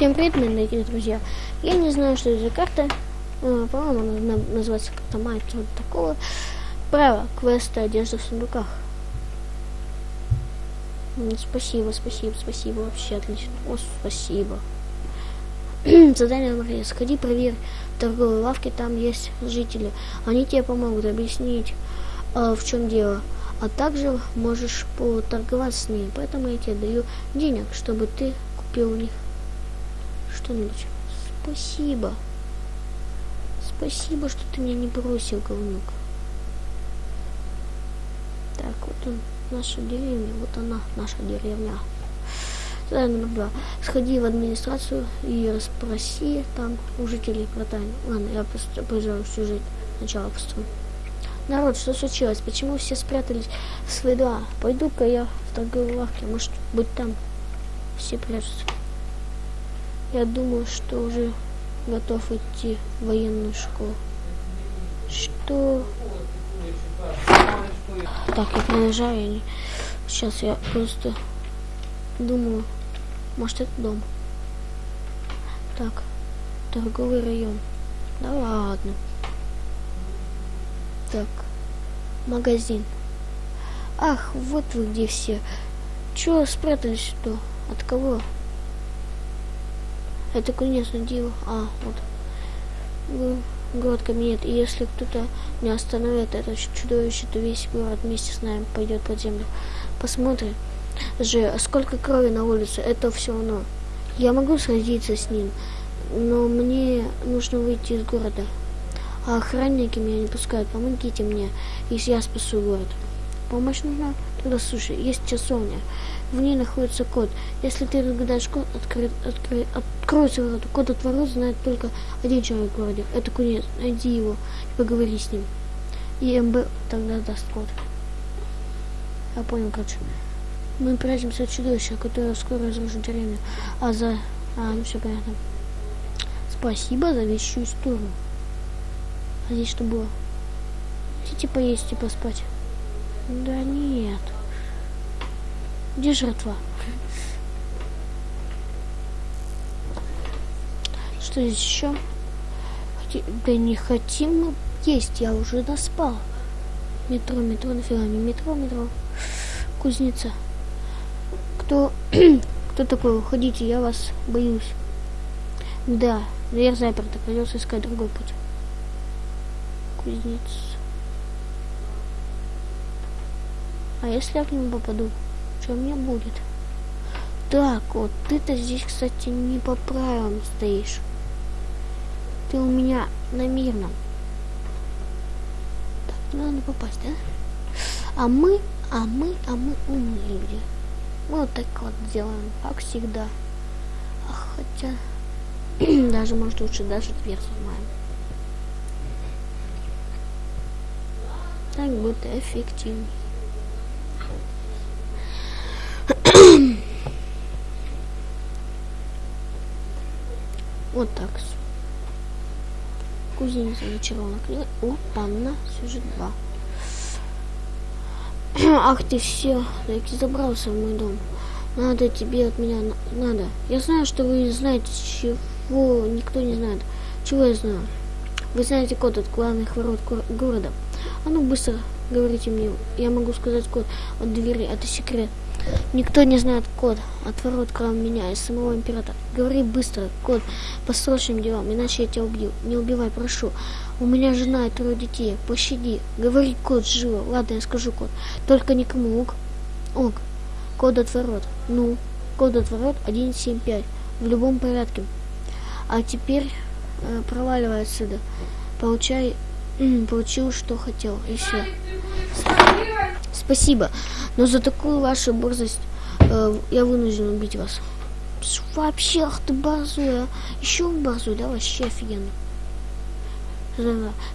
Всем привет, мои дорогие друзья. Я не знаю, что это за карта. Э, По-моему, она на- называется как-то Майт, вот такого. Право, квеста одежда в сундуках. Спасибо, спасибо, спасибо, вообще отлично. О, спасибо. Задание номер. Сходи, проверь торговой лавке, там есть жители. Они тебе помогут объяснить, э, в чем дело. А также можешь поторговаться с ними. Поэтому я тебе даю денег, чтобы ты купил у них что-нибудь. Спасибо. Спасибо, что ты меня не бросил, говнюк. Так, вот он, наша деревня. Вот она, наша деревня. Задание номер два. Сходи в администрацию и расспроси там у жителей про. Ладно, я просто приезжаю сюжет. Сначала построю. Народ, что случилось? Почему все спрятались в свои дома? Пойду-ка я в торговой лавке. Может быть там все прячутся. Я думаю, что уже готов идти в военную школу. Что? Так, я продолжаю. Сейчас я просто думаю, может это дом. Так, торговый район. Да ладно. Так, магазин. Ах, вот вы где все. Чего спрятались что? От кого? Это конечно диво. А, вот. Город кабинет. И если кто-то не остановит это чудовище, то весь город вместе с нами пойдет под землю. Посмотрим же, сколько крови на улице. Это все равно. Я могу сразиться с ним, но мне нужно выйти из города. А охранники меня не пускают. Помогите мне, если я спасу город. Помощь нужна? Тогда слушай, есть часовня. В ней находится код. Если ты разгадаешь код, откры- откры- откроется ворота. Код от ворот знает только один человек в городе. Это кунец. Найди его и поговори с ним. И МБ тогда даст код. Я понял, короче. Мы прячемся от чудовища, которое скоро разрушит деревню. А за... А, ну все понятно. Спасибо за вещую историю. А здесь что было? Хотите поесть и поспать? Да нет. Где жертва? Что здесь еще? Да не хотим мы есть, я уже доспал. Метро, метро, нафига мне метро, метро. Кузница. Кто, кто такой? Уходите, я вас боюсь. Да, дверь заперта, придется искать другой путь. Кузнец. А если я к нему попаду, что мне будет? Так, вот ты-то здесь, кстати, не по правилам стоишь. Ты у меня на мирном. Так, надо попасть, да? А мы, а мы, а мы умные люди. Мы вот так вот делаем, как всегда. А хотя, даже, может, лучше даже дверь сломаем. Так будет эффективнее. Вот так. Кузница зачарованная книга. Опа-на, сюжет 2. Ах ты все, таки забрался в мой дом. Надо тебе от меня, на- надо. Я знаю, что вы знаете, чего никто не знает. Чего я знаю? Вы знаете код от главных ворот гор- города. А ну быстро говорите мне. Я могу сказать код от двери. Это секрет. Никто не знает код от ворот, кроме меня и самого императора. Говори быстро, код по срочным делам, иначе я тебя убью. Не убивай, прошу. У меня жена и трое детей. Пощади. Говори код живо. Ладно, я скажу код. Только никому. Ок. Ок. Код от ворот. Ну, код от ворот 175. В любом порядке. А теперь э, проваливай отсюда. Получай, м, получил, что хотел. И все. Спасибо. Но за такую вашу борзость э, я вынужден убить вас. Вообще, ах ты а. Еще борзой, да, вообще офигенно.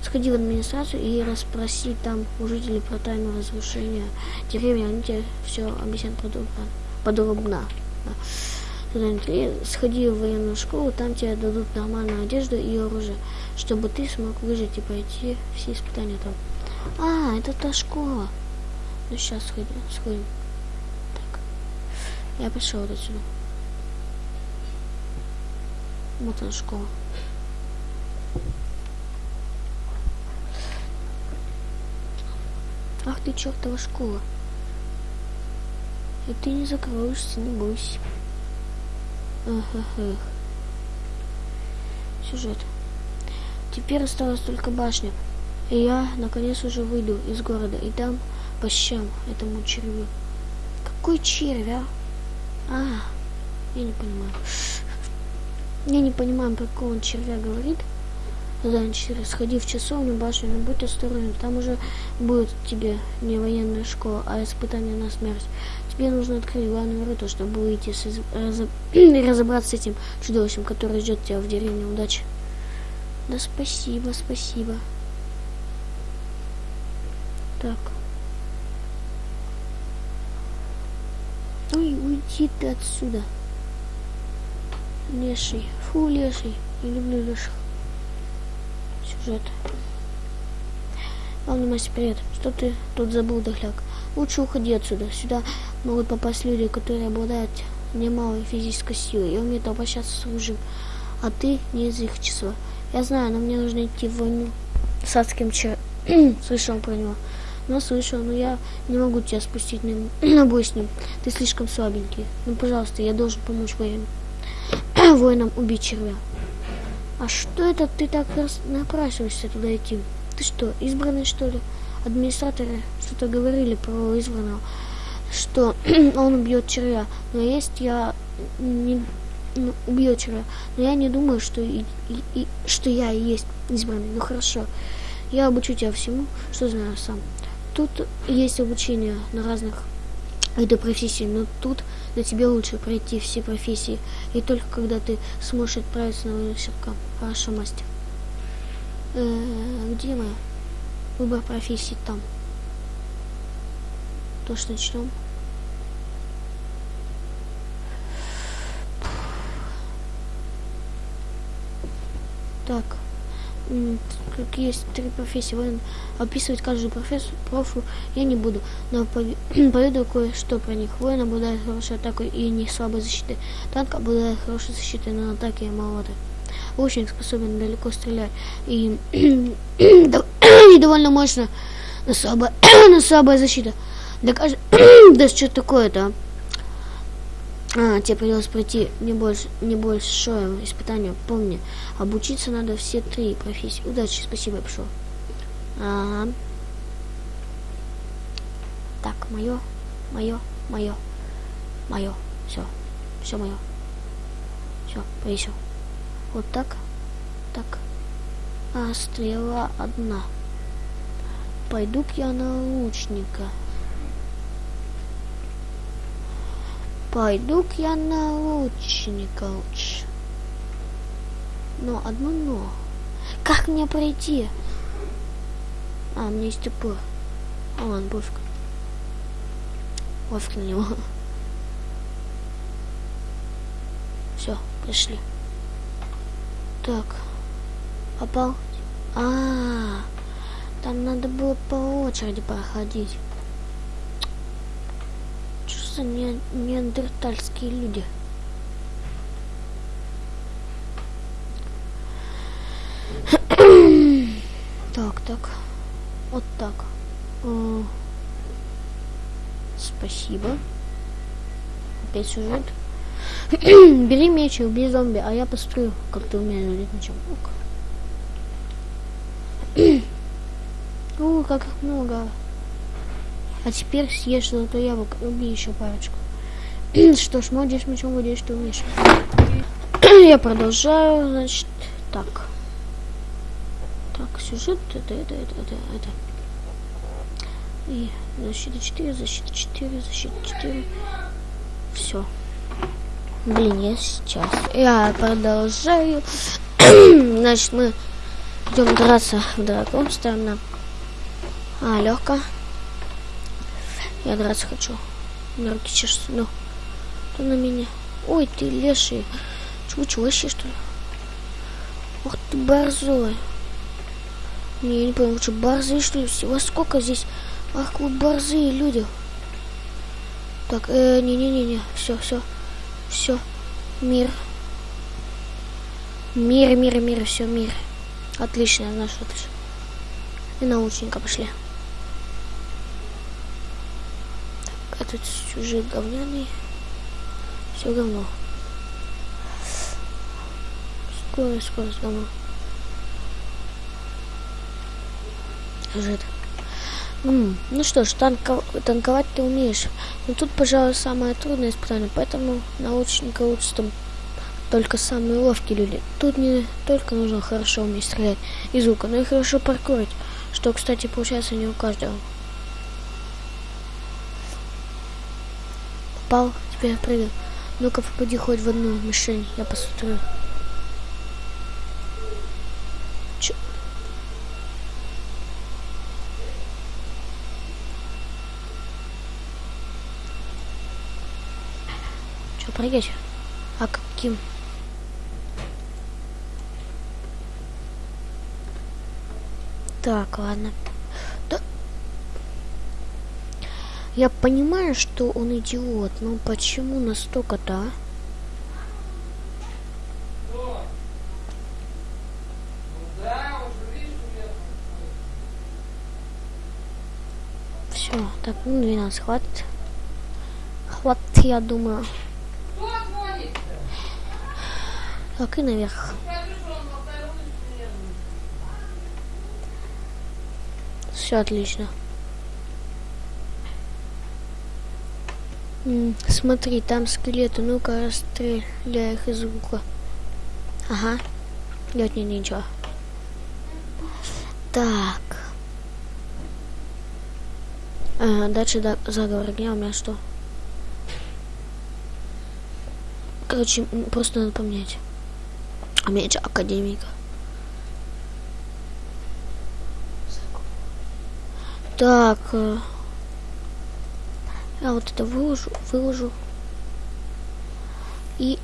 Сходи в администрацию и расспроси там у жителей про тайну разрушения деревни. Они тебе все объяснят подробно. подробно. Да. Сходи в военную школу, там тебе дадут нормальную одежду и оружие, чтобы ты смог выжить и пройти все испытания там. А, это та школа. Ну сейчас сходим, сходим. Так. Я пошел отсюда. Вот она школа. Ах ты чертова школа. И ты не закроешься, не бойся. Эх, эх, эх. Сюжет. Теперь осталась только башня. И я, наконец, уже выйду из города и дам по щам этому червю. Какой червь, а? А, я не понимаю. Я не понимаю, про какого он червя говорит. Занчер, сходи в часовню, башню, но будь осторожен, там уже будет тебе не военная школа, а испытание на смерть. Тебе нужно открыть главную ворота, чтобы выйти с из... разоб... разобраться с этим чудовищем, которое ждет тебя в деревне. Удачи. Да спасибо, спасибо. Так. Уйди ты отсюда. Леший. Фу, леший. Не люблю леших. Сюжет. Главный мастер, привет. Что ты тут забыл, дохляк? Лучше уходи отсюда. Сюда могут попасть люди, которые обладают немалой физической силой и умеют обращаться с оружием. А ты не из их числа. Я знаю, но мне нужно идти в войну с адским чер... Слышал про него. Но слышал, но я не могу тебя спустить на, на бой с ним. Ты слишком слабенький. Ну, пожалуйста, я должен помочь военным. воинам убить червя. А что это ты так напрашиваешься туда идти? Ты что, избранный что ли? Администраторы что-то говорили про избранного, что он убьет червя. Но есть я не ну, убьет червя. Но я не думаю, что, и, и, и, что я и есть избранный. Ну хорошо. Я обучу тебя всему, что знаю сам. Тут есть обучение на разных видах профессий, но тут для тебя лучше пройти все профессии. И только когда ты сможешь отправиться на выставку. Хорошо, мастер. Э где мы? Выбор профессии там. То, что начнем. Так как есть три профессии воин. Описывать каждую профессию профу я не буду, но поведу кое-что про них. Воин обладает хорошей атакой и не слабой защитой. Танк обладает хорошей защитой, но атаке маловато. Лучник способен далеко стрелять и, и довольно мощно, но слабая, но слабая защита. Да, да что такое-то, а? А, тебе придется пройти не больше, не большое испытание. Помни, обучиться надо все три профессии. Удачи, спасибо, я пошел. Ага. Так, мое, мое, мое, мое. Все, все мое. Все, повесил. Вот так, так. А стрела одна. Пойду-ка я на лучника. Пойду-ка я на лучника лучше. Но одно но. Как мне пройти? А, у меня есть топор. А, ладно, пофиг. Пофиг на него. Все, пришли. Так. Попал. А, -а, а, там надо было по очереди проходить за не неандертальские люди? так, так. Вот так. О, спасибо. Опять сюжет. Бери меч и убей зомби, а я построю, как ты умеешь владеть мечом. О, как их много. А теперь съешь золотое яблоко убей еще парочку. что ж, молодец, мечом владеешь, ты умеешь. Я продолжаю, значит, так. Так, сюжет, это, это, это, это, это. И защита 4, защита 4, защита 4. Все. Блин, я сейчас. Я продолжаю. Значит, мы идем драться в дракон, ставим на... А, легко. Я драться хочу. На руки чешутся. Ну. Кто на меня? Ой, ты леший. Чего, вообще, что ли? Ох ты борзой. Не, я не понял, что борзые, что ли? Всего сколько здесь? Ах, вы борзые люди. Так, э, не-не-не-не. Все, все. Все. Мир. Мир, мир, мир, все, мир. Отлично, наш отлично. И научника пошли. Так, этот сюжет говняный. Все говно. Скорость, скорость говно. Сюжет. Ну что ж, танко- танковать ты умеешь. Но тут, пожалуй, самое трудное испытание, поэтому научника там только самые ловкие люди. Тут не только нужно хорошо уметь стрелять из лука, но и хорошо паркурить, что, кстати, получается не у каждого. Попал, теперь прыгай. Ну-ка, попади хоть в одну мишень, я посмотрю. Чё? Чё, прыгать? А каким? Так, ладно. Да. Я понимаю, что он идиот, но почему настолько-то, а? Все, так, ну 12 хватит. Хватит, я думаю. Так, и наверх. Все отлично. Смотри, там скелеты. Ну-ка, расстреляй их из лука. Ага. Нет, не ничего. Так. А, дальше да, заговор дня у меня что? Короче, просто надо поменять. А меч академика. Так. Я вот это выложу, выложу. И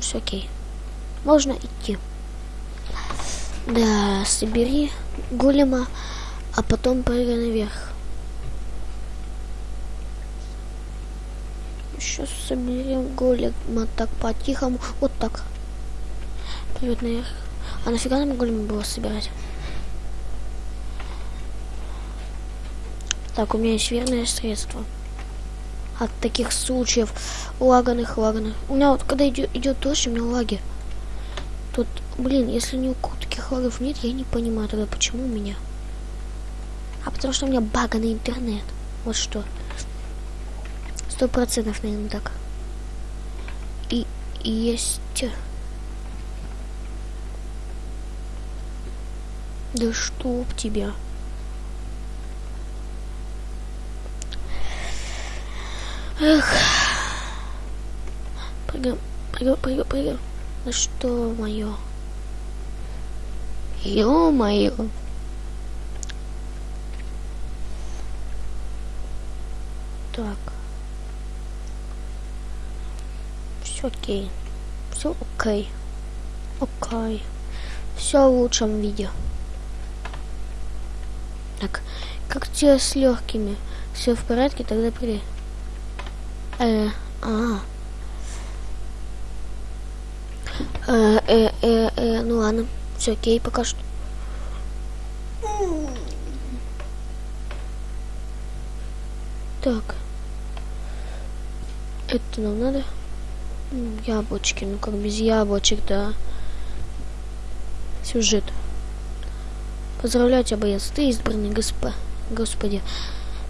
все окей. Можно идти. Да, собери голема, а потом прыгай наверх. Сейчас соберем голема так по-тихому. Вот так. Привет наверх. А нафига нам голема было собирать? Так, у меня есть верное средство. От таких случаев лаганых, лаганых. У меня вот, когда идет, идет дождь, у меня лаги. Тут, блин, если ни у кого таких лагов нет, я не понимаю тогда, почему у меня. А потому что у меня баганный интернет. Вот что. Сто процентов, наверное, так. И, и есть... Да чтоб тебя. Эх. Прыгаем, прыгаем, прыгаем, прыгаем. Ну что мое? Ё-моё. Так. Все окей. Все окей. Окей. Все в лучшем виде. Так, как тебе с легкими? Все в порядке, тогда при. Э, а. Э, э, э, э, ну ладно, все окей, пока что. Так. Это нам надо? Яблочки, ну как без яблочек, да. Сюжет. Поздравляю тебя, боец. Ты избранный, госпо... Господи.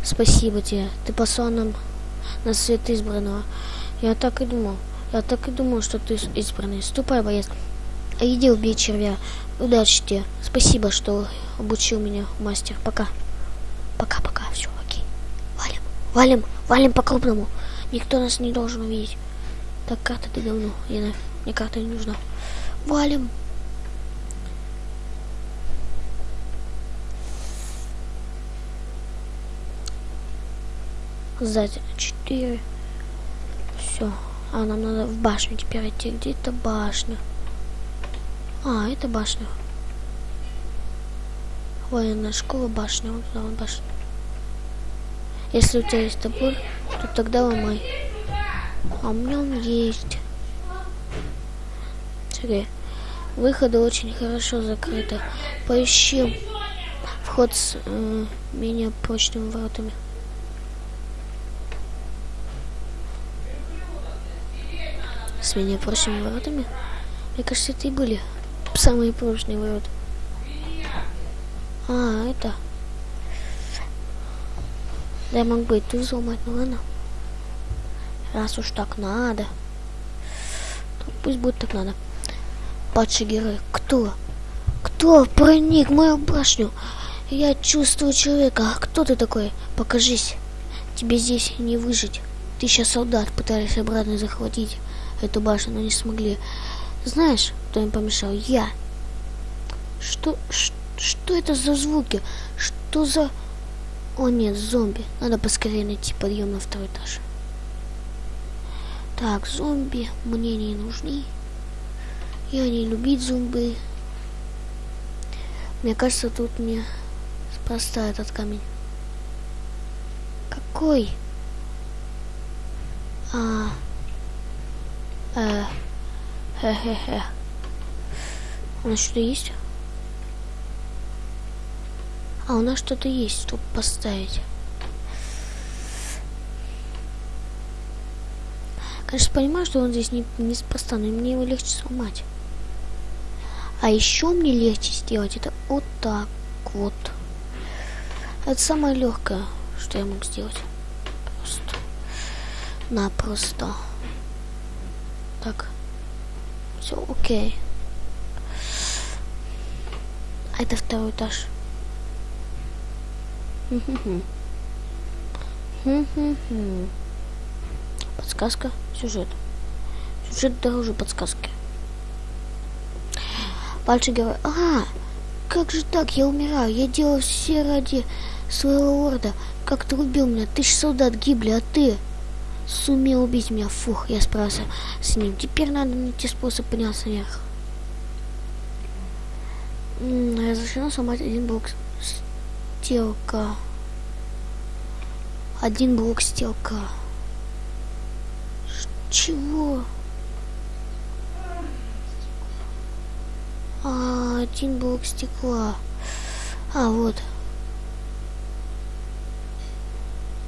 Спасибо тебе. Ты послал нам на свет избранного. Я так и думал. Я так и думал, что ты избранный. Ступай, боец. Иди убей червя. Удачи тебе. Спасибо, что обучил меня, мастер. Пока. Пока-пока. Все, окей. Валим. Валим. Валим по-крупному. Никто нас не должен увидеть. Так, карта ты говно. Мне карта не нужна. Валим. Сзади 4. Все. А нам надо в башню теперь идти. Где это башня? А, это башня. Военная школа, башня. Вот вот башня. Если у тебя есть топор, то тогда ломай. А у меня он есть. Смотри. выходы очень хорошо закрыты. Поищи вход с э, менее прочными воротами. С менее прочными воротами? Мне кажется, это и были самые прочные ворота. А, это... Да я мог бы и тут взломать, ну ладно. Раз уж так надо. То пусть будет так надо. Падший герой. Кто? Кто проник в мою башню? Я чувствую человека. А кто ты такой? Покажись. Тебе здесь не выжить. Тысяча солдат пытались обратно захватить эту башню, но не смогли. Знаешь, кто им помешал? Я. Что, что, что это за звуки? Что за... О нет, зомби. Надо поскорее найти подъем на второй этаж. Так, зомби мне не нужны. Я не любить зомби. Мне кажется, тут мне спроста этот камень. Какой? А. Э. Хе-хе-хе. У нас что-то есть? А у нас что-то есть, чтобы поставить. Конечно, понимаю, что он здесь не, неспроста, но мне его легче сломать. А еще мне легче сделать это вот так вот. Это самое легкое, что я мог сделать. Просто. Напросто. Так. Все окей. А это второй этаж. Подсказка, сюжет. Сюжет дороже подсказки. Пальчик говорит, а, как же так, я умираю, я делал все ради своего лорда. Как ты убил меня, тысяч солдат гибли, а ты сумел убить меня. Фух, я справился с ним. Теперь надо найти способ подняться наверх. Разрешено сломать один блок стелка. Один блок стелка. Чего? А, один блок стекла. А, вот.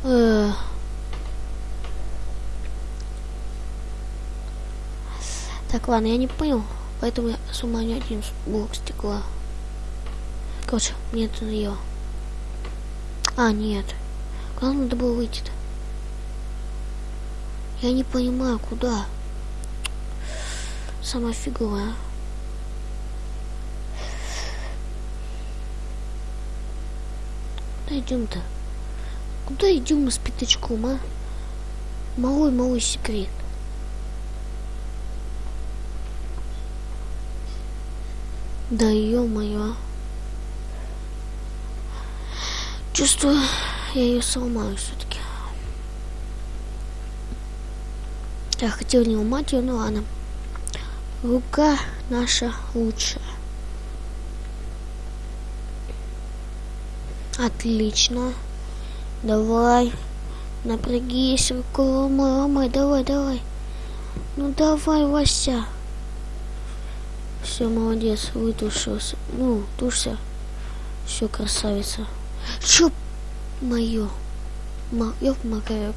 Э. Так, ладно, я не понял. Поэтому я сломаю один блок стекла. Короче, мне это надоело. А, нет. Куда надо было выйти-то? Я не понимаю, куда. Самая фиговая. Куда идем-то? Куда идем мы с пятачком, а? Малой-малой секрет. Да ё-моё. Чувствую, я ее сломаю все-таки. Я хотел не ломать ее, но ладно. Рука наша лучшая. Отлично. Давай. Напрягись, руку ломай, ломай, давай, давай. Ну давай, Вася. Все, молодец, вытушился. Ну, тушься. Все, красавица. Чё мое? Ёб макарек.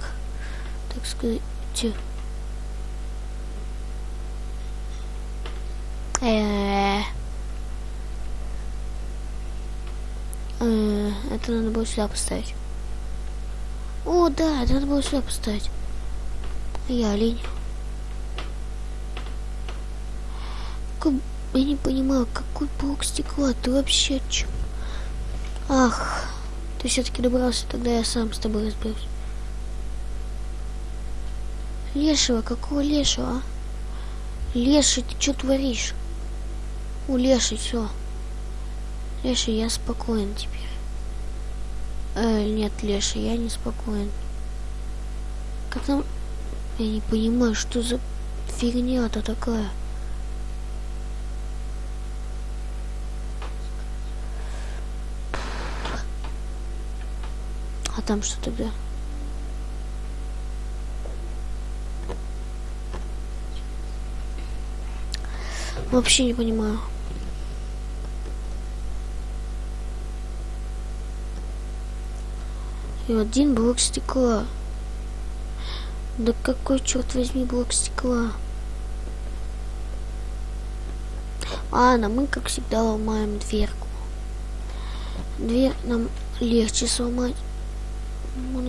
Так сказать. Э, э, это надо было сюда поставить. О, да, это надо было сюда поставить. Я олень. Я не понимаю, какой блок стекла ты вообще о? Ах. Ты все-таки добрался, тогда я сам с тобой разберусь. Лешего, какого лешего, а? Леший, ты что творишь? У Леший, все. Леший, я спокоен теперь. Э, нет, Леший, я не спокоен. Как там... Я не понимаю, что за фигня-то такая. А там что тогда? Вообще не понимаю. И один блок стекла. Да какой, черт возьми, блок стекла? На мы, как всегда, ломаем дверку. Дверь нам легче сломать.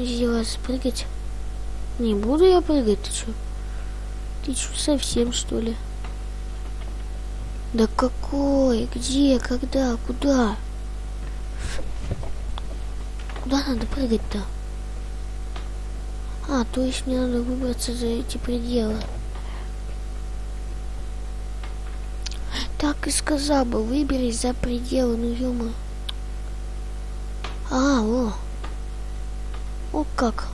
Сделать спрыгать. Не буду я прыгать, ты что? Ты что, совсем, что ли? Да какой? Где? Когда? Куда? Куда надо прыгать-то? А, то есть мне надо выбраться за эти пределы. Так и сказал бы, выберись за пределы, ну ё А, о. О как.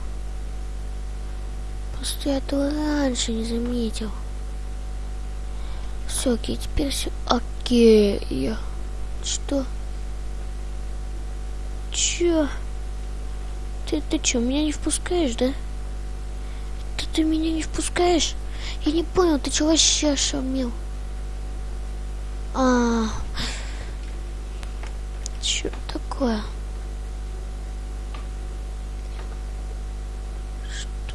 Просто я этого раньше не заметил. Все, окей, теперь все окей. Что? Чё? Ты, ты чё, меня не впускаешь, да? Ты, ты меня не впускаешь? Я не понял, ты чё вообще ошалел? А, что такое?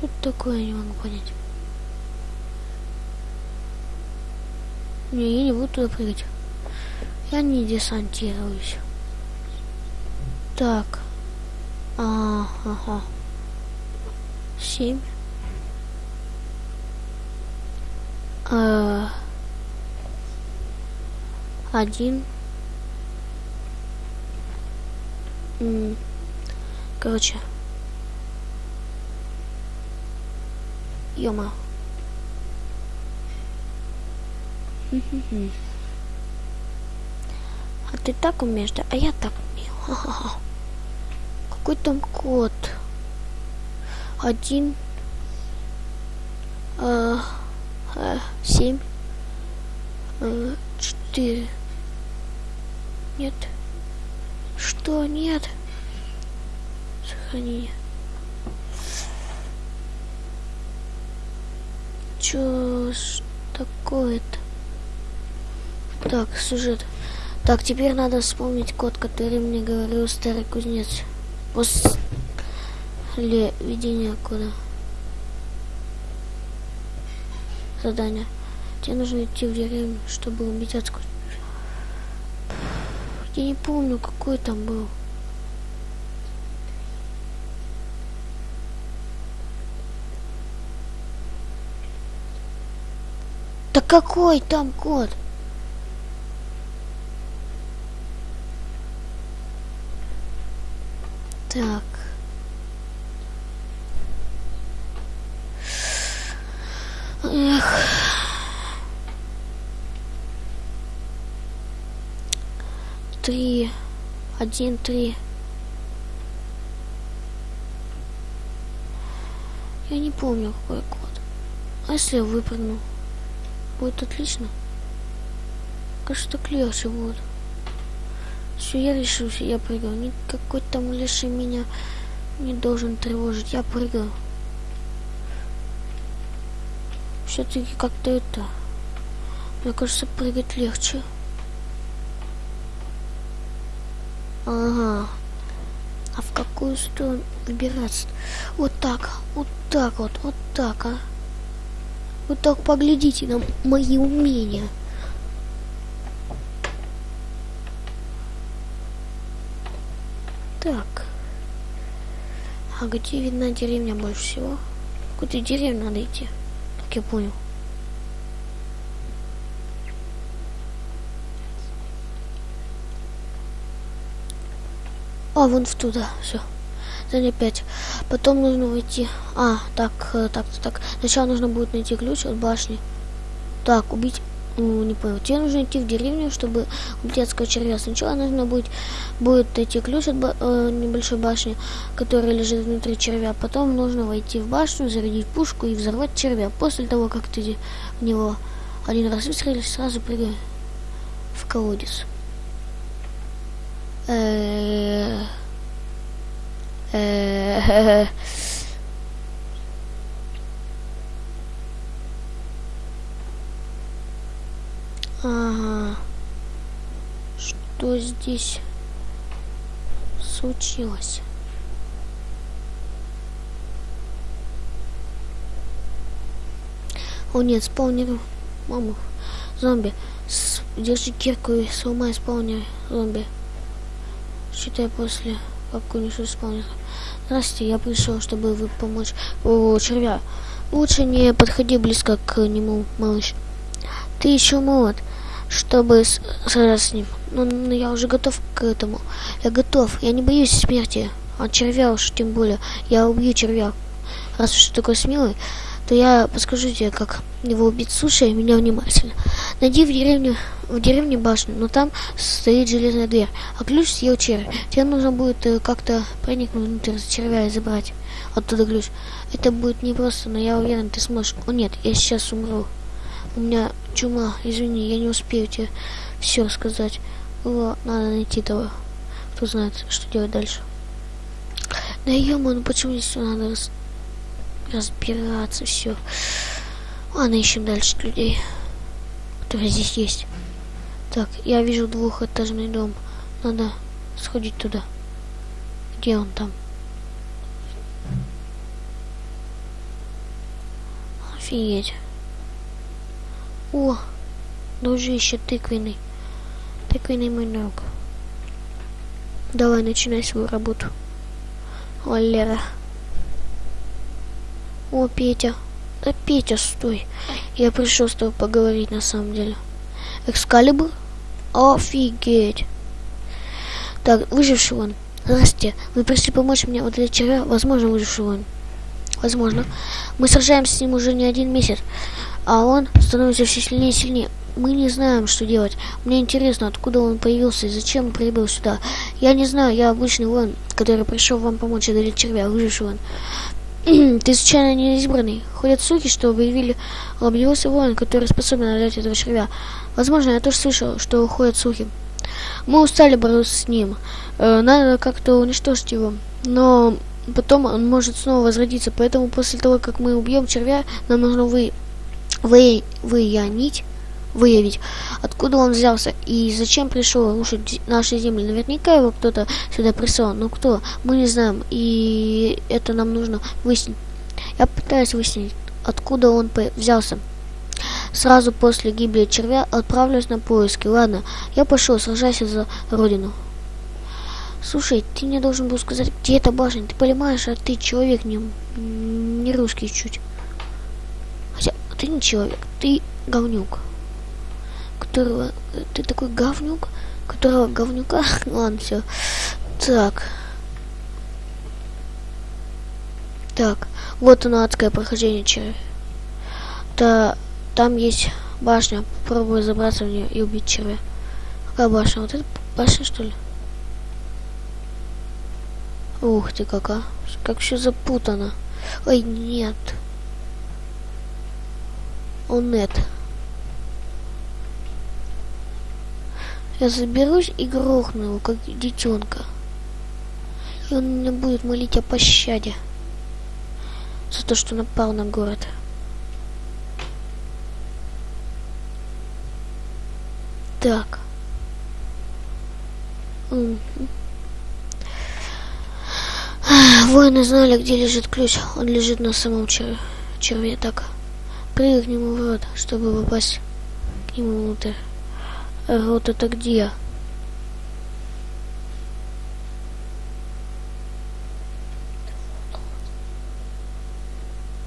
Что такое, я не могу понять. Не, я не буду туда прыгать. Я не десантируюсь. Так. А, ага. Семь. А, один. Короче. Ёма. А ты так умеешь, да? А я так умею. Какой там код? Один. А, а, семь. А, четыре. Нет. Что? Нет. Сохранение. Чё такое-то? Так, сюжет. Так, теперь надо вспомнить код, который мне говорил старый кузнец. После ведения кода. Задание. Тебе нужно идти в деревню, чтобы убить отскочить. Я не помню, какой там был. Да какой там код? Так. Эх. три, один, три. Я не помню, какой код. А если я выпрыгну? Будет отлично. Кажется, так легче будет. Все, я решился, я прыгаю. Никакой там леший меня не должен тревожить. Я прыгаю. Все-таки как-то это... Мне кажется, прыгать легче. Ага. А в какую сторону выбираться? Вот так, вот так вот, вот так, а. Вот так поглядите на мои умения. Так. А где видна деревня больше всего? Куда деревню надо идти? Как я понял. А, вон туда, все. Задание 5. Потом нужно войти. А, так, э, так, так. Сначала нужно будет найти ключ от башни. Так, убить... Ну, не понял. Тебе нужно идти в деревню, чтобы убить адского червя. Сначала нужно будет, будет найти ключ от ба э, небольшой башни, которая лежит внутри червя. Потом нужно войти в башню, зарядить пушку и взорвать червя. После того, как ты в него один раз выстрелишь, сразу прыгай в колодец. Э, э, Ага. Что здесь случилось? О нет, спаунер. Мама. Зомби. С... Держи кирку и сломай спаунер зомби. Считай после, как унесу спаунер. Здравствуйте, я пришел, чтобы вы помочь у червя. Лучше не подходи близко к нему, малыш. Ты еще молод, чтобы сражаться с ним. Но, но я уже готов к этому. Я готов. Я не боюсь смерти. А червя уж тем более. Я убью червя. Раз уж такой смелый, то я подскажу тебе, как его убить. Слушай меня внимательно. Найди в деревне, в деревне башню, но там стоит железная дверь, а ключ съел червь. Тебе нужно будет э, как-то проникнуть внутрь червя и забрать оттуда ключ. Это будет непросто, но я уверен, ты сможешь. О нет, я сейчас умру. У меня чума, извини, я не успею тебе все рассказать. Его надо найти того, кто знает, что делать дальше. Да ё ну почему здесь все надо. Разбираться, все. Ладно, ищем дальше людей, которые здесь есть. Так, я вижу двухэтажный дом. Надо сходить туда. Где он там? Офигеть. О, дружище тыквенный. Тыквенный мой друг. Давай, начинай свою работу. Валера. О, Петя. Да, Петя, стой. Я пришел с тобой поговорить на самом деле. Экскалибур? Офигеть. Так, выживший он. Здравствуйте. Вы пришли помочь мне вот червя? Возможно, выживший он. Возможно. Мы сражаемся с ним уже не один месяц, а он становится все сильнее и сильнее. Мы не знаем, что делать. Мне интересно, откуда он появился и зачем прибыл сюда. Я не знаю, я обычный воин, который пришел вам помочь одолеть червя, выживший он. Ты случайно не избранный? Ходят слухи, что выявили объявился воин, который способен одолеть этого червя. Возможно, я тоже слышал, что ходят слухи. Мы устали бороться с ним. Э, надо как-то уничтожить его. Но потом он может снова возродиться. Поэтому после того, как мы убьем червя, нам нужно вы, вы, выянить, выявить, откуда он взялся и зачем пришел рушить наши земли. Наверняка его кто-то сюда прислал, но кто, мы не знаем, и это нам нужно выяснить. Я пытаюсь выяснить, откуда он взялся. Сразу после гибели червя отправлюсь на поиски. Ладно, я пошел, сражайся за родину. Слушай, ты мне должен был сказать, где эта башня. Ты понимаешь, а ты человек не, не русский чуть. Хотя ты не человек, ты говнюк. Которого... Ты такой говнюк, которого говнюка... Ладно, все. Так. Так, вот оно адское прохождение червя. Да, там есть башня. Попробую забраться в нее и убить червя. Какая башня? Вот это башня, что ли? Ух ты, кака. Как все запутано. Ой, нет. О, нет. Я заберусь и грохну его, как детенка. И он меня будет молить о пощаде. За то, что напал на город. Так. Воины знали, где лежит ключ. Он лежит на самом чер... черве. Так, нему в рот, чтобы попасть к нему внутрь. Рот это где?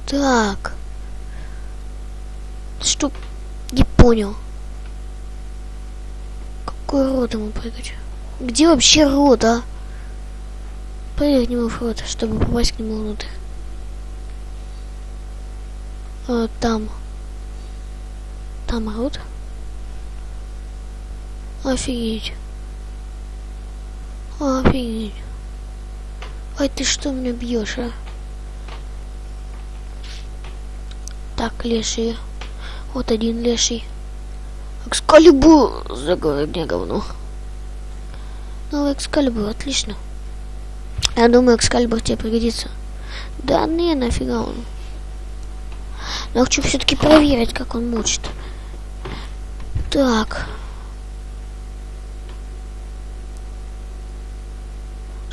Так. Что? Не понял. Какой рот ему прыгать? Где вообще рот, а? Прыгай к нему в рот, чтобы попасть к нему внутрь. А, там. Там рот. Офигеть. Офигеть. Ай, ты что меня бьешь, а? Так, леший. Вот один леший. Экскалибур! Заговорил мне говно. Новый экскалибур, отлично. Я думаю, экскалибур тебе пригодится. Да не, нафига он. Но хочу все-таки проверить, как он мучит. Так.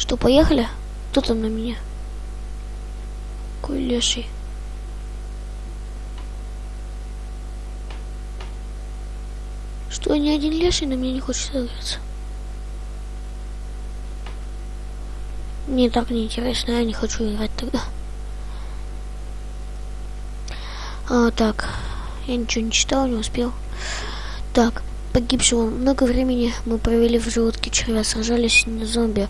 Что, поехали? Кто там на меня? Какой леший. Что, ни один леший на меня не хочет сыграться? Мне так неинтересно, я не хочу играть тогда. А, так, я ничего не читал, не успел. Так, погибшего много времени мы провели в желудке червя, сражались с зомби.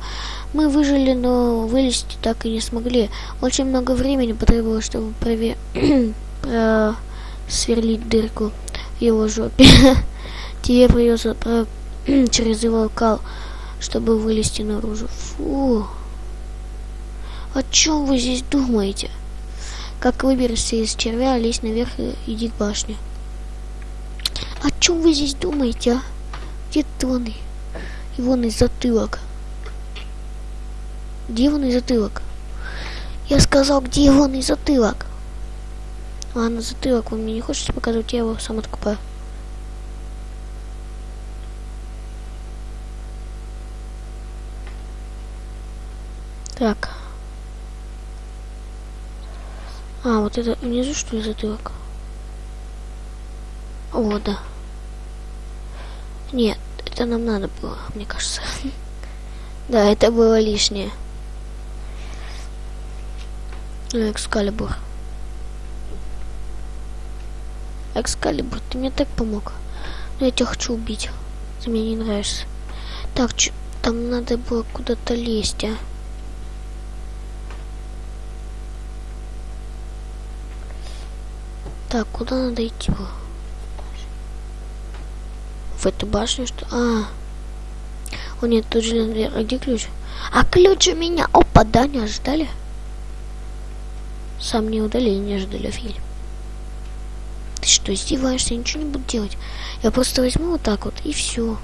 Мы выжили, но вылезти так и не смогли. Очень много времени потребовалось, чтобы прове... сверлить дырку в его жопе. Тебе придется про... через его кал, чтобы вылезти наружу. Фу. О чем вы здесь думаете? Как выберешься из червя, лезь наверх и иди к башне. О чем вы здесь думаете, а? Где Тоны? Ивонный затылок. Где Ивонный затылок? Я сказал, где Ивонный затылок? Ладно, затылок вы мне не хочете показывать, я его сам откупаю. Так. А, вот это внизу что ли затылок? О, да. Нет, это нам надо было, мне кажется. Да, это было лишнее. Экскалибур. Экскалибур, ты мне так помог. Но я тебя хочу убить. Ты мне не нравишься. Так, чё, там надо было куда-то лезть, а. Так, куда надо идти было? В эту башню, что... А, о нет, тут же дверь. А где ключ? А ключ у меня. Опа, да, не ожидали? Сам не удалили, не ожидали фильм. Ты что, издеваешься? Я ничего не буду делать. Я просто возьму вот так вот и все.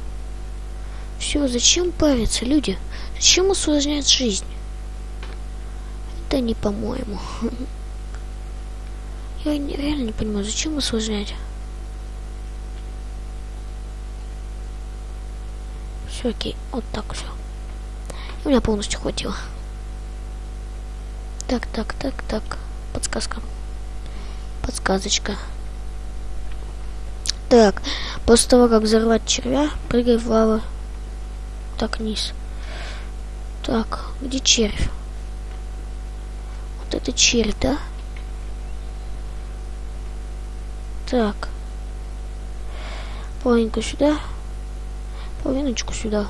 Все, зачем париться, люди? Зачем усложнять жизнь? Это не по-моему. Я реально не понимаю, зачем усложнять? Все окей, вот так все. У меня полностью хватило. Так, так, так, так. Подсказка. Подсказочка. Так, после того, как взорвать червя, прыгай в лаву. Так, вниз. Так, где червь? Вот это червь, да? Так. Половинку сюда. Половиночку сюда.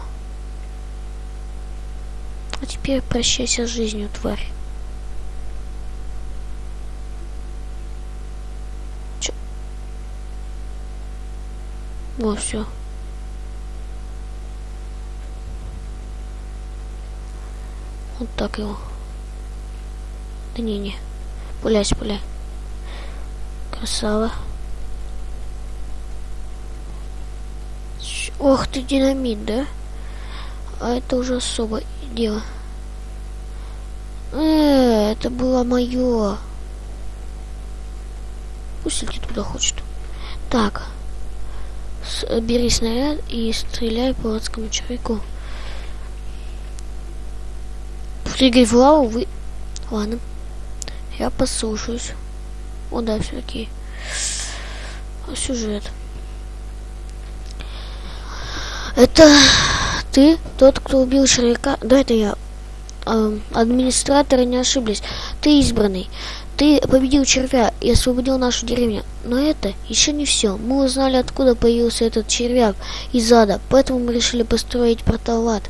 А теперь прощайся с жизнью, тварь. Чё? Вот все. Вот так его. Да не, не. Пуляйся, пуляй. Красава. Ох ты, динамит, да? А это уже особое дело. Э, это было мое. Пусть летит туда хочет. Так. С бери снаряд и стреляй по адскому человеку. Прыгай в лаву, вы... Ладно. Я послушаюсь. О, да, все окей. Сюжет. Это ты тот, кто убил Шрека? Да, это я. Э, администраторы не ошиблись. Ты избранный. Ты победил червя и освободил нашу деревню. Но это еще не все. Мы узнали, откуда появился этот червяк из ада. Поэтому мы решили построить портал ад.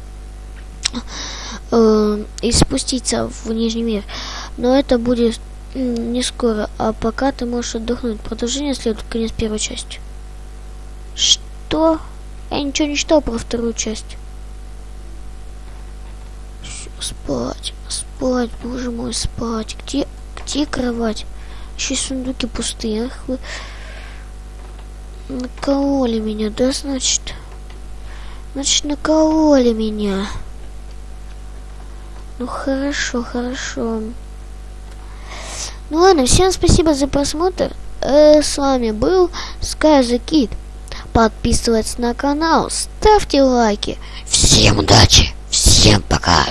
Э, и спуститься в Нижний мир. Но это будет не скоро. А пока ты можешь отдохнуть. Продолжение следует конец первой части. Что? Я ничего не читал про вторую часть. Спать, спать, боже мой, спать. Где, где кровать? Еще сундуки пустые. Ах вы... Накололи меня, да, значит? Значит, накололи меня. Ну, хорошо, хорошо. Ну ладно, всем спасибо за просмотр. Э, с вами был Sky the Kid подписывайтесь на канал, ставьте лайки. Всем удачи, всем пока.